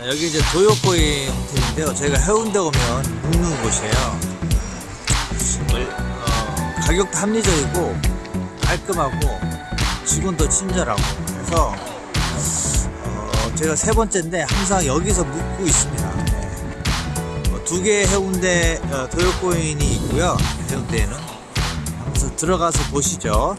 네, 여기 이제 도요코인 호텔인데요. 저희가 해운대 오면 묵는 곳이에요. 어, 가격도 합리적이고 깔끔하고 직원도 친절하고 그래서 어, 제가 세 번째인데 항상 여기서 묵고 있습니다. 네. 뭐 어, 두 개의 해운대 도요코인이 있고요. 해운대에는 항상 들어가서 보시죠.